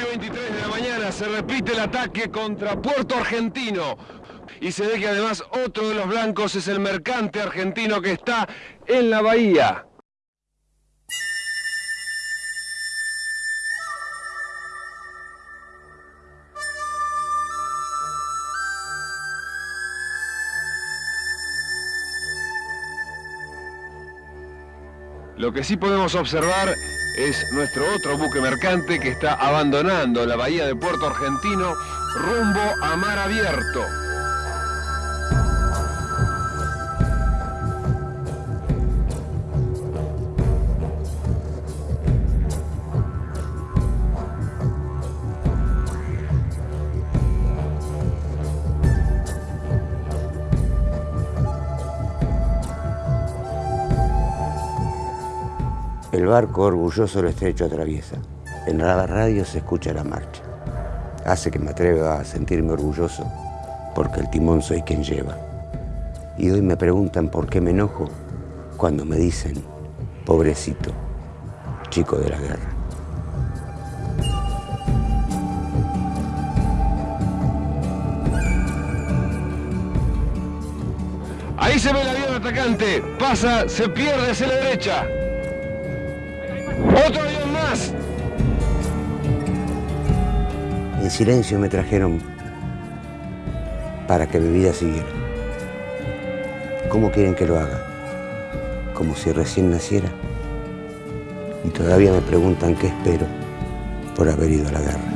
23 de la mañana se repite el ataque contra Puerto Argentino. Y se ve que además otro de los blancos es el mercante argentino que está en la bahía. Lo que sí podemos observar es nuestro otro buque mercante que está abandonando la bahía de Puerto Argentino rumbo a mar abierto. El barco orgulloso el estrecho atraviesa. En la radio se escucha la marcha. Hace que me atreva a sentirme orgulloso porque el timón soy quien lleva. Y hoy me preguntan por qué me enojo cuando me dicen, pobrecito, chico de la guerra. Ahí se ve el avión atacante, pasa, se pierde hacia la derecha. ¡Otro avión más! En silencio me trajeron para que mi vida siguiera. ¿Cómo quieren que lo haga? Como si recién naciera. Y todavía me preguntan qué espero por haber ido a la guerra.